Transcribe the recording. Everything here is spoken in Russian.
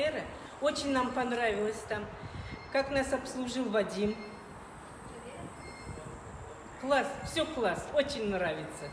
Альтера. Очень нам понравилось там. Как нас обслужил Вадим. Класс, все класс, очень нравится.